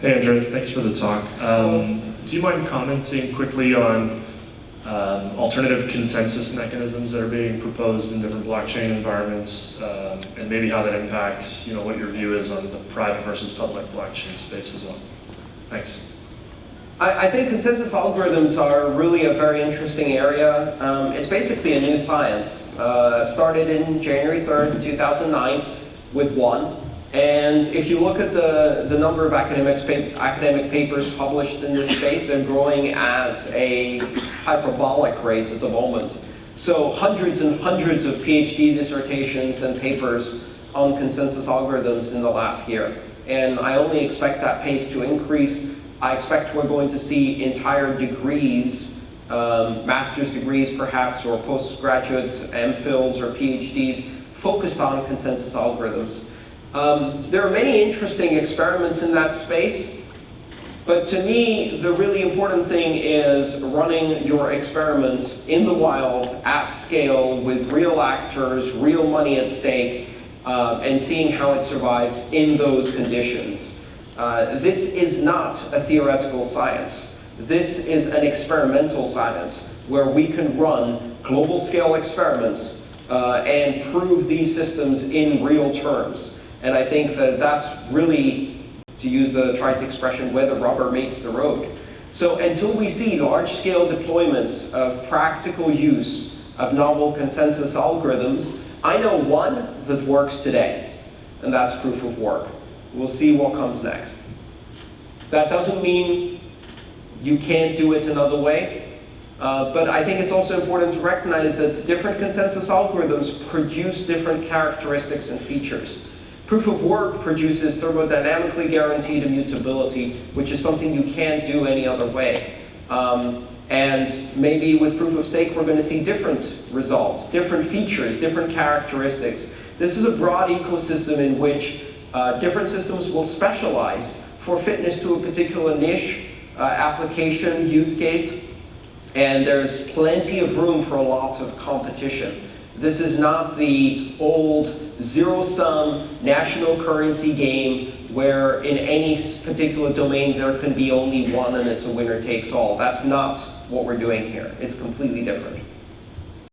Hey, Andreas, thanks for the talk. Um, do you mind commenting quickly on um, alternative consensus mechanisms that are being proposed in different blockchain environments, um, and maybe how that impacts, you know, what your view is on the private versus public blockchain space as well? Thanks. I, I think consensus algorithms are really a very interesting area. Um, it's basically a new science. Uh, started in January 3rd, 2009 with one. And if you look at the, the number of academic, academic papers published in this space, they're growing at a hyperbolic rate at the moment. So hundreds and hundreds of PhD dissertations and papers on consensus algorithms in the last year. And I only expect that pace to increase. I expect we're going to see entire degrees, um, master's degrees perhaps, or postgraduate MPhils or PhDs focused on consensus algorithms. Um, there are many interesting experiments in that space. But to me, the really important thing is running your experiment in the wild, at scale, with real actors, real money at stake, uh, and seeing how it survives in those conditions. Uh, this is not a theoretical science. This is an experimental science where we can run global scale experiments uh, and prove these systems in real terms. And I think that that's really, to use the trite expression, where the rubber meets the road. So until we see large-scale deployments of practical use of novel consensus algorithms, I know one that works today, and that's proof of work. We'll see what comes next. That doesn't mean you can't do it another way, uh, but I think it's also important to recognize that different consensus algorithms produce different characteristics and features. Proof of work produces thermodynamically guaranteed immutability, which is something you can't do any other way. Um, and maybe with proof of stake, we're going to see different results, different features, different characteristics. This is a broad ecosystem in which uh, different systems will specialize for fitness to a particular niche, uh, application, use case. And there's plenty of room for a lot of competition. This is not the old zero-sum national currency game where in any particular domain there can be only one and it's a winner takes all. That's not what we're doing here. It's completely different.